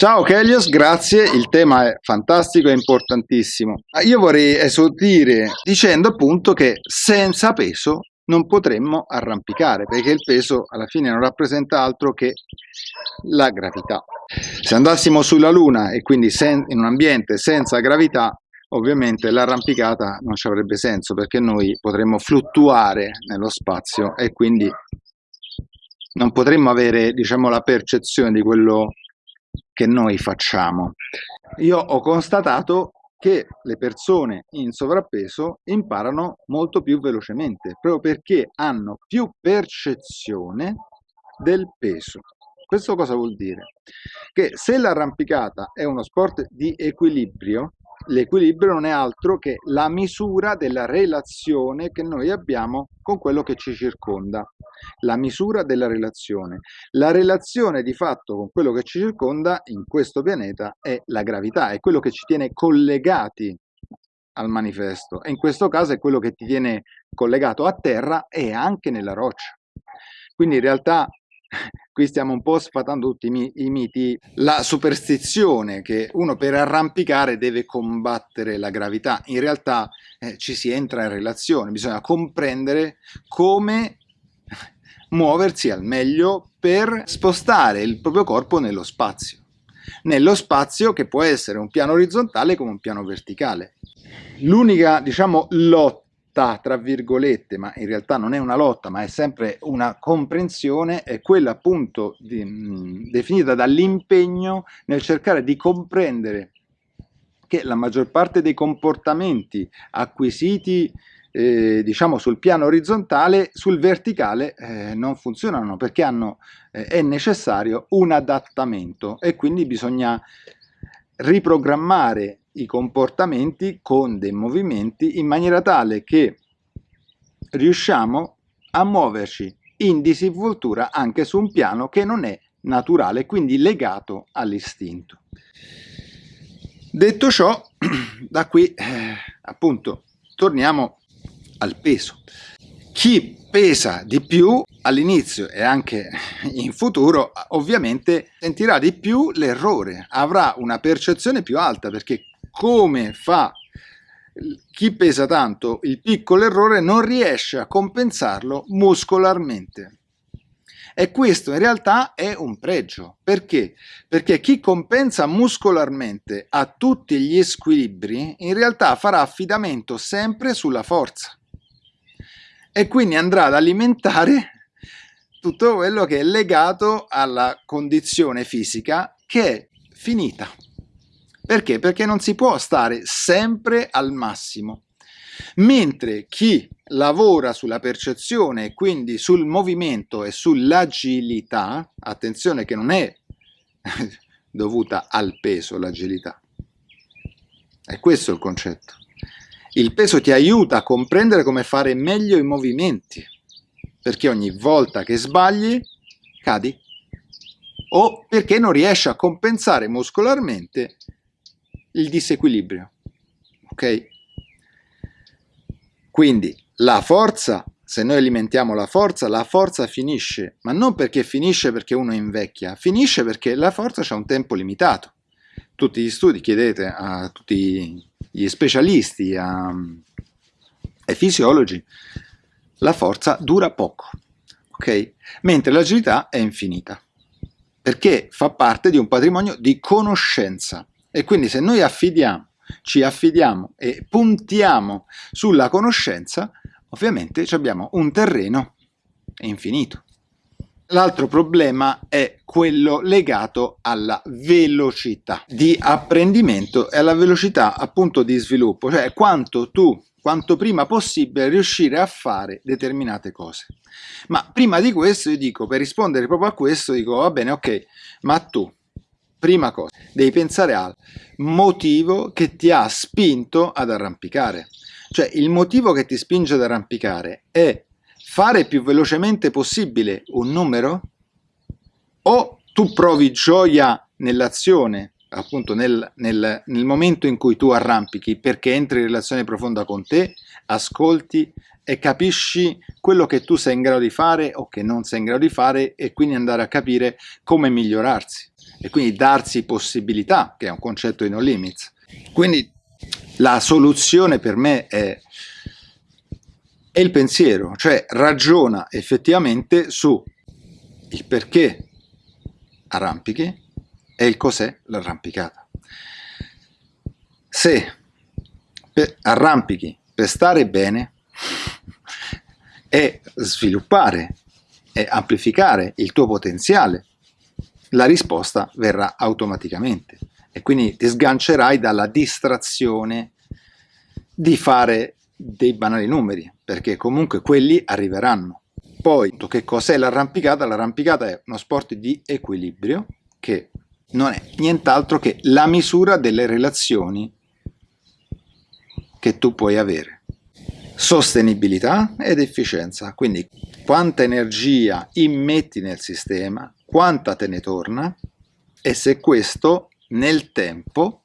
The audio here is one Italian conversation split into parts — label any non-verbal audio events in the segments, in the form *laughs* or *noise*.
Ciao Kelios, grazie, il tema è fantastico e importantissimo. Ah, io vorrei esordire dicendo appunto che senza peso non potremmo arrampicare, perché il peso alla fine non rappresenta altro che la gravità. Se andassimo sulla Luna e quindi in un ambiente senza gravità, ovviamente l'arrampicata non ci avrebbe senso perché noi potremmo fluttuare nello spazio e quindi non potremmo avere diciamo, la percezione di quello che noi facciamo. Io ho constatato che le persone in sovrappeso imparano molto più velocemente, proprio perché hanno più percezione del peso. Questo cosa vuol dire? Che se l'arrampicata è uno sport di equilibrio, L'equilibrio non è altro che la misura della relazione che noi abbiamo con quello che ci circonda. La misura della relazione. La relazione di fatto con quello che ci circonda in questo pianeta è la gravità, è quello che ci tiene collegati al manifesto e in questo caso è quello che ti tiene collegato a terra e anche nella roccia. Quindi in realtà qui stiamo un po' sfatando tutti i, i, miti, la superstizione che uno per arrampicare deve combattere la gravità, in realtà eh, ci si entra in relazione, bisogna comprendere come muoversi al meglio per spostare il proprio corpo nello spazio, nello spazio che può essere un piano orizzontale come un piano verticale. L'unica, diciamo, lotta lotta, tra virgolette, ma in realtà non è una lotta, ma è sempre una comprensione, è quella appunto di, mh, definita dall'impegno nel cercare di comprendere che la maggior parte dei comportamenti acquisiti eh, diciamo sul piano orizzontale, sul verticale eh, non funzionano perché hanno, eh, è necessario un adattamento e quindi bisogna riprogrammare i comportamenti con dei movimenti in maniera tale che riusciamo a muoverci in disinvoltura anche su un piano che non è naturale, quindi legato all'istinto. Detto ciò, *clears throat* da qui eh, appunto torniamo al peso. Chi pesa di più all'inizio e anche in futuro ovviamente sentirà di più l'errore, avrà una percezione più alta perché come fa chi pesa tanto il piccolo errore non riesce a compensarlo muscolarmente. E questo in realtà è un pregio. Perché? Perché chi compensa muscolarmente a tutti gli squilibri in realtà farà affidamento sempre sulla forza. E quindi andrà ad alimentare tutto quello che è legato alla condizione fisica che è finita. Perché? Perché non si può stare sempre al massimo. Mentre chi lavora sulla percezione quindi sul movimento e sull'agilità, attenzione che non è *laughs* dovuta al peso l'agilità, è questo il concetto. Il peso ti aiuta a comprendere come fare meglio i movimenti, perché ogni volta che sbagli cadi, o perché non riesci a compensare muscolarmente il disequilibrio. Ok? Quindi la forza, se noi alimentiamo la forza, la forza finisce, ma non perché finisce perché uno invecchia, finisce perché la forza ha un tempo limitato. Tutti gli studi, chiedete a tutti gli specialisti, a, ai fisiologi, la forza dura poco, ok? Mentre l'agilità è infinita, perché fa parte di un patrimonio di conoscenza. E quindi se noi affidiamo, ci affidiamo e puntiamo sulla conoscenza, ovviamente abbiamo un terreno infinito. L'altro problema è quello legato alla velocità di apprendimento e alla velocità appunto di sviluppo, cioè quanto tu, quanto prima possibile riuscire a fare determinate cose. Ma prima di questo io dico, per rispondere proprio a questo, dico va bene, ok, ma tu Prima cosa, devi pensare al motivo che ti ha spinto ad arrampicare. Cioè il motivo che ti spinge ad arrampicare è fare più velocemente possibile un numero? O tu provi gioia nell'azione, appunto nel, nel, nel momento in cui tu arrampichi perché entri in relazione profonda con te, ascolti e capisci quello che tu sei in grado di fare o che non sei in grado di fare e quindi andare a capire come migliorarsi e quindi darsi possibilità, che è un concetto di no limits. Quindi la soluzione per me è, è il pensiero, cioè ragiona effettivamente su il perché arrampichi e il cos'è l'arrampicata. Se arrampichi per stare bene *laughs* e sviluppare e amplificare il tuo potenziale, la risposta verrà automaticamente e quindi ti sgancerai dalla distrazione di fare dei banali numeri, perché comunque quelli arriveranno. Poi, che cos'è l'arrampicata? L'arrampicata è uno sport di equilibrio che non è nient'altro che la misura delle relazioni che tu puoi avere. Sostenibilità ed efficienza, quindi quanta energia immetti nel sistema, quanta te ne torna e se questo nel tempo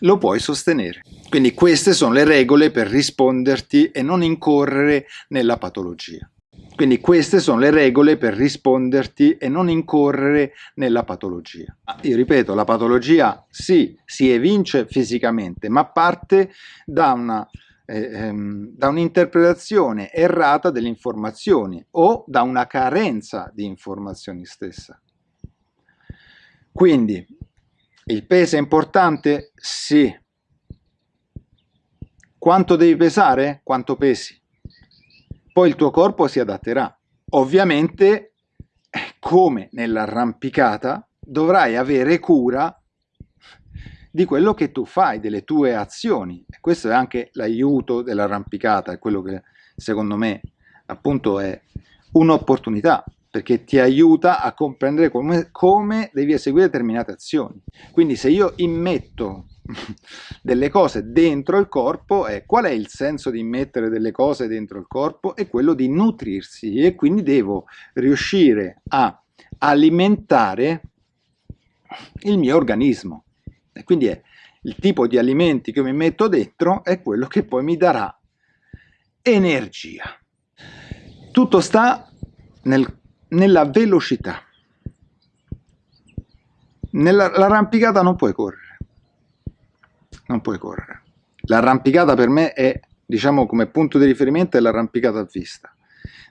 lo puoi sostenere. Quindi queste sono le regole per risponderti e non incorrere nella patologia. Quindi queste sono le regole per risponderti e non incorrere nella patologia. Io ripeto, la patologia sì, si evince fisicamente, ma parte da una ehm, da un'interpretazione errata delle informazioni o da una carenza di informazioni stessa. Quindi il peso è importante? Sì. Quanto devi pesare? Quanto pesi? Poi il tuo corpo si adatterà. Ovviamente, come nell'arrampicata, dovrai avere cura di quello che tu fai, delle tue azioni. E questo è anche l'aiuto dell'arrampicata, è quello che secondo me appunto è un'opportunità perché ti aiuta a comprendere come, come, devi eseguire determinate azioni. Quindi se io immetto *laughs* delle cose dentro il corpo, eh, qual è il senso di immettere delle cose dentro il corpo? È quello di nutrirsi e quindi devo riuscire a alimentare il mio organismo. E quindi è il tipo di alimenti che mi metto dentro è quello che poi mi darà energia. Tutto sta nel nella velocità. Nell'arrampicata non puoi correre, non puoi correre. L'arrampicata per me è, diciamo, come punto di riferimento è l'arrampicata a vista.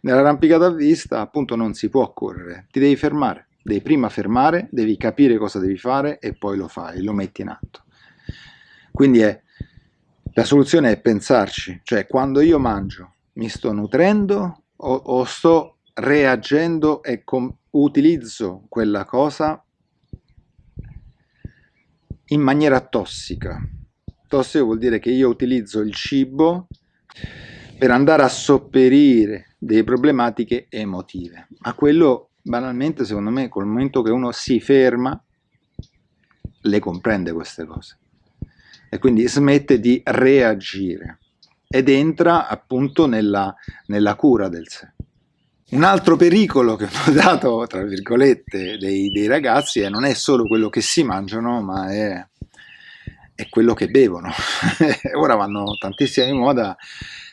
Nell'arrampicata a vista appunto non si può correre, ti devi fermare, devi prima fermare, devi capire cosa devi fare e poi lo fai, lo metti in atto. Quindi è, la soluzione è pensarci, cioè quando io mangio mi sto nutrendo o, o sto reagendo e utilizzo quella cosa in maniera tossica. Tossico vuol dire che io utilizzo il cibo per andare a sopperire delle problematiche emotive. Ma quello banalmente, secondo me, col momento che uno si ferma, le comprende queste cose. E quindi smette di reagire ed entra appunto nella, nella cura del sé. Un altro pericolo che *laughs* ho notato, tra virgolette, dei, dei ragazzi è non è solo quello che si mangiano, ma è, è quello che bevono. *laughs* Ora vanno tantissimo di moda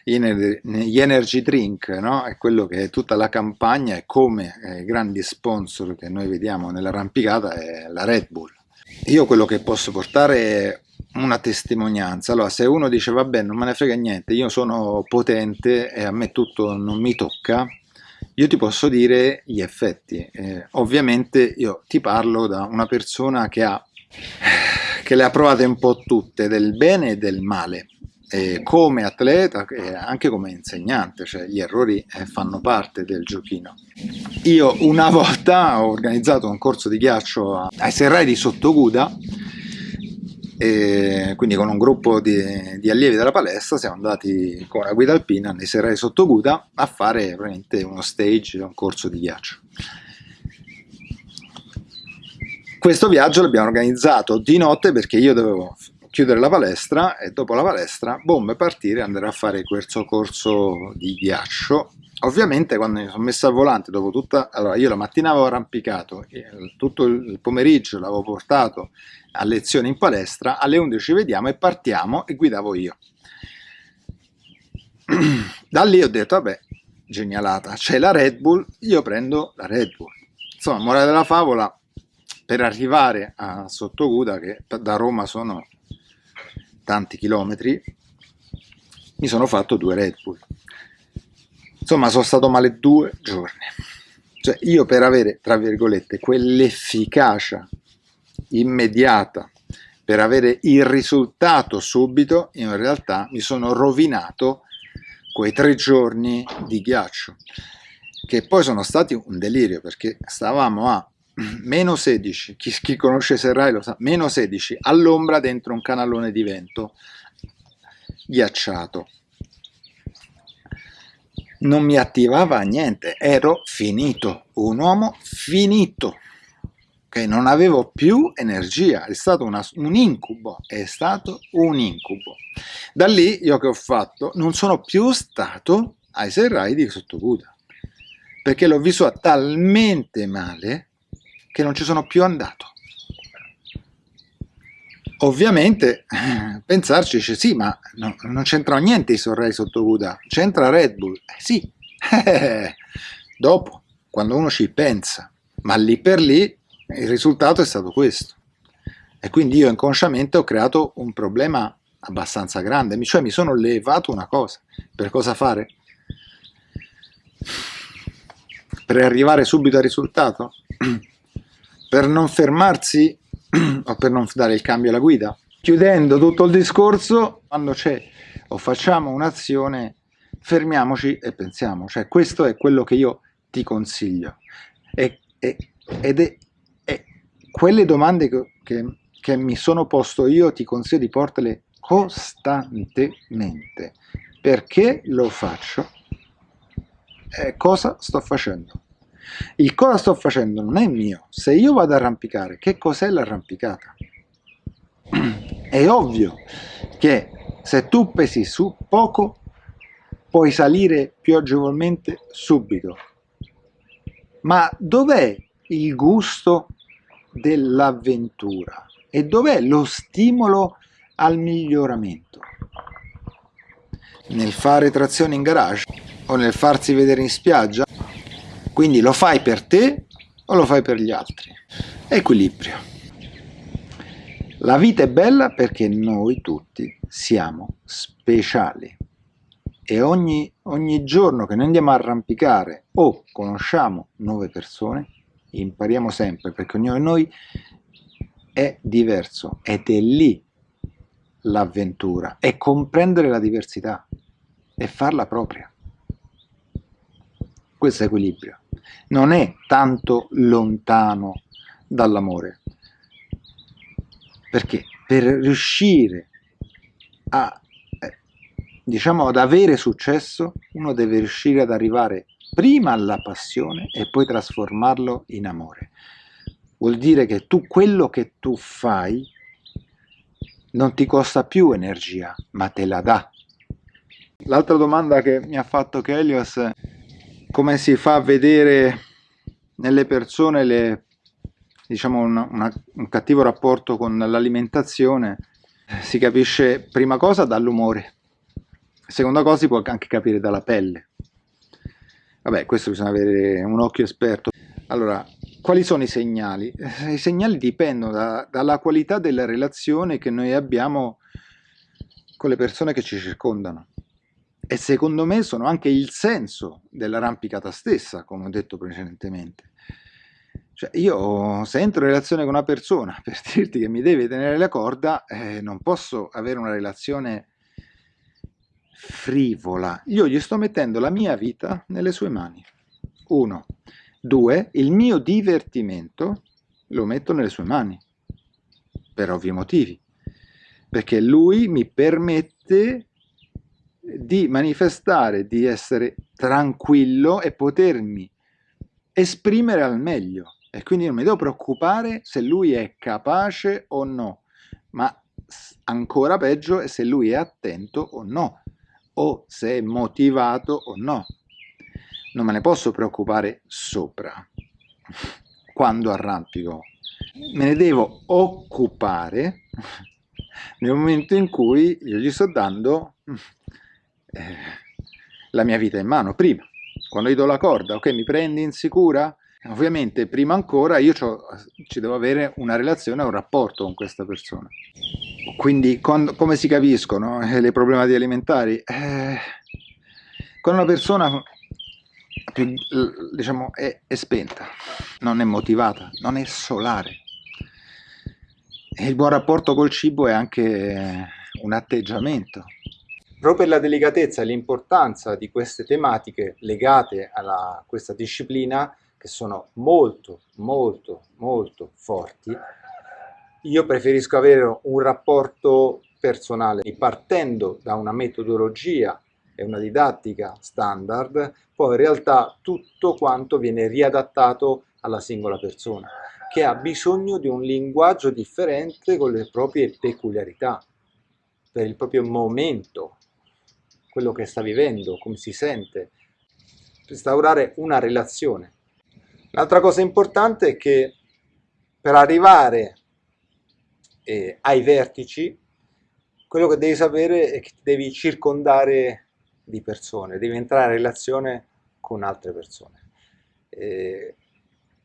gli energy drink, no? è quello che è tutta la campagna e come eh, grandi sponsor che noi vediamo nell'arrampicata è la Red Bull. Io quello che posso portare è una testimonianza. Allora, se uno dice vabbè non me ne frega niente, io sono potente e a me tutto non mi tocca, io ti posso dire gli effetti. Eh, ovviamente io ti parlo da una persona che, ha, che le ha provate un po' tutte, del bene e del male. Eh, come atleta e anche come insegnante, cioè gli errori eh, fanno parte del giochino. Io una *laughs* volta ho organizzato un corso di ghiaccio ai Serrai di Sottoguda e quindi con un gruppo di, di, allievi della palestra siamo andati con la guida alpina nei serrati sotto Guda a fare veramente uno stage, un corso di ghiaccio. Questo viaggio l'abbiamo organizzato di notte perché io dovevo chiudere la palestra e dopo la palestra, boom, partire e andare a fare questo corso di ghiaccio Ovviamente quando mi sono messo al volante, dopo tutta, allora io la mattina avevo arrampicato, tutto il pomeriggio l'avevo portato a lezione in palestra, alle 11 ci vediamo e partiamo e guidavo io. *clears throat* Da lì ho detto, vabbè, genialata, c'è la Red Bull, io prendo la Red Bull. Insomma, morale della favola, per arrivare a Sottoguda, che da Roma sono tanti chilometri, mi sono fatto due Red Bull. Insomma, sono stato male due giorni. Cioè, io per avere, tra virgolette, quell'efficacia immediata, per avere il risultato subito, in realtà mi sono rovinato quei tre giorni di ghiaccio, che poi sono stati un delirio, perché stavamo a *clears throat* meno 16, chi, chi conosce Serrai lo sa, meno 16 all'ombra dentro un canalone di vento ghiacciato. Non mi attivava niente, ero finito, un uomo finito, che non avevo più energia, è stato una, un incubo, è stato un incubo. Da lì io che ho fatto, non sono più stato ai serrai di Sottoguda, perché l'ho vissuta talmente male che non ci sono più andato. Ovviamente *laughs* pensarci dice sì, ma no, non c'entra niente i sorrei sotto Buda, c'entra Red Bull. Eh, sì, *laughs* dopo, quando uno ci pensa, ma lì per lì il risultato è stato questo. E quindi io inconsciamente ho creato un problema abbastanza grande, cioè mi sono levato una cosa. Per cosa fare? Per arrivare subito al risultato? *clears throat* per non fermarsi *clears throat* o per non dare il cambio alla guida. Chiudendo tutto il discorso, quando c'è o facciamo un'azione, fermiamoci e pensiamo, cioè questo è quello che io ti consiglio. E, e, ed è, è, quelle domande che, che, che mi sono posto io ti consiglio di portarle costantemente. Perché lo faccio? E cosa sto facendo? Il cosa sto facendo non è mio. Se io vado ad arrampicare, che cos'è l'arrampicata? *clears throat* È ovvio che se tu pesi su poco, puoi salire più agevolmente subito. Ma dov'è il gusto dell'avventura? E dov'è lo stimolo al miglioramento? Nel fare trazione in garage? O nel farsi vedere in spiaggia? Quindi lo fai per te o lo fai per gli altri? Equilibrio. La vita è bella perché noi tutti siamo speciali e ogni, ogni giorno che noi andiamo a arrampicare o conosciamo nuove persone, impariamo sempre perché ognuno di noi è diverso ed è lì l'avventura, è comprendere la diversità e farla propria. Questo è equilibrio non è tanto lontano dall'amore. Perché per riuscire a, eh, diciamo, ad avere successo, uno deve riuscire ad arrivare prima alla passione e poi trasformarlo in amore. Vuol dire che tu quello che tu fai non ti costa più energia, ma te la dà. L'altra domanda che mi ha fatto Kelios come si fa a vedere nelle persone le, diciamo una, una, un cattivo rapporto con l'alimentazione si capisce prima cosa dall'umore seconda cosa si può anche capire dalla pelle. Vabbè questo bisogna avere un occhio esperto. Allora quali sono i segnali? i segnali dipendono da, dalla qualità della relazione che noi abbiamo con le persone che ci circondano e secondo me sono anche il senso dell'arrampicata stessa, come ho detto precedentemente. Cioè io se entro in relazione con una persona *laughs* per dirti che mi deve tenere la corda, eh, non posso avere una relazione frivola. Io gli sto mettendo la mia vita nelle sue mani. Uno. Due, il mio divertimento lo metto nelle sue mani, per ovvi motivi, perché lui mi permette di manifestare di essere tranquillo e potermi esprimere al meglio. E quindi non mi devo preoccupare se lui è capace o no ma ancora peggio è se lui è attento o no o se è motivato o no. Non me ne posso preoccupare sopra. Quando arrampico me ne devo occupare nel momento in cui io gli sto dando eh, la mia vita in mano prima. Quando gli do la corda, ok, mi prendi in sicura? Ovviamente, prima ancora, io ci devo avere una relazione, un rapporto con questa persona. Quindi, con, come si capiscono eh, le problematiche alimentari? Eh, con una persona più, diciamo, è, è spenta, non è motivata, non è solare. E il buon rapporto col cibo è anche un atteggiamento. Proprio per la delicatezza e l'importanza di queste tematiche legate a questa disciplina, che sono molto, molto, molto forti, io preferisco avere un rapporto personale partendo da una metodologia e una didattica standard, poi in realtà tutto quanto viene riadattato alla singola persona, che ha bisogno di un linguaggio differente con le proprie peculiarità, per il proprio momento, quello che sta vivendo, come si sente, instaurare una relazione. L'altra cosa importante è che per arrivare eh, ai vertici, quello che devi sapere è che devi circondare di persone, devi entrare in relazione con altre persone. Eh,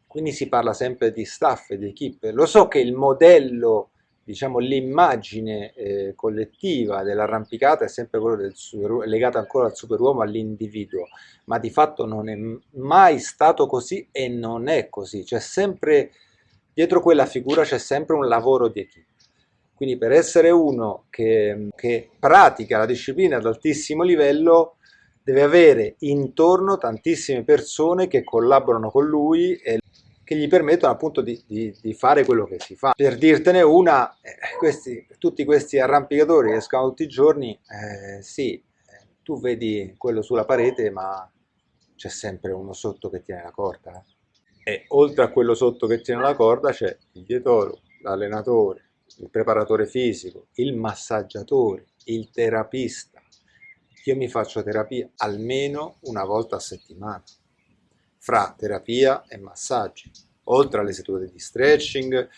quindi si parla sempre di staff e di equip. Lo so che il modello, diciamo l'immagine eh, collettiva dell'arrampicata è sempre super, legata ancora al superuomo, all'individuo, ma di fatto non è mai stato così e non è così. C'è sempre, dietro quella figura c'è sempre un lavoro di equip. Quindi per essere uno che, che pratica la disciplina ad altissimo livello deve avere intorno tantissime persone che collaborano con lui e che gli permettono appunto di, di, di fare quello che si fa. Per dirtene una, eh, questi, tutti questi arrampicatori che escono tutti i giorni, eh, sì, tu vedi quello sulla parete ma c'è sempre uno sotto che tiene la corda. Eh. E oltre a quello sotto che tiene la corda c'è il dietologo, l'allenatore, il preparatore fisico, il massaggiatore, il terapista. Io mi faccio terapia almeno una volta a settimana, fra terapia e massaggi, oltre alle sedute di stretching, eh,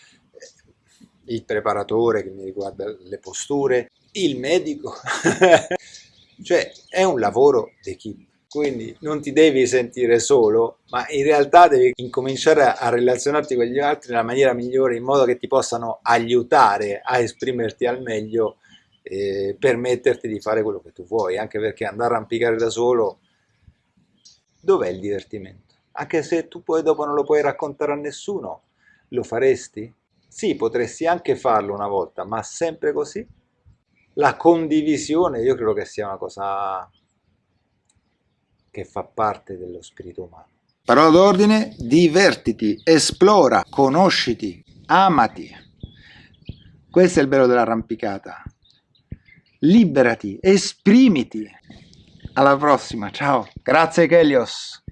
il preparatore che mi riguarda le posture, il medico. *laughs* cioè è un lavoro d'equipe quindi non ti devi sentire solo, ma in realtà devi incominciare a relazionarti con gli altri nella maniera migliore in modo che ti possano aiutare a esprimerti al meglio e permetterti di fare quello che tu vuoi, anche perché andare a arrampicare da solo, dov'è il divertimento? Anche se tu poi dopo non lo puoi raccontare a nessuno, lo faresti? Sì, potresti anche farlo una volta, ma sempre così? La condivisione io credo che sia una cosa che fa parte dello spirito umano. Parola d'ordine, divertiti, esplora, conosciti, amati. Questo è il bello dell'arrampicata. Liberati, esprimiti. Alla prossima, ciao. Grazie Kelios.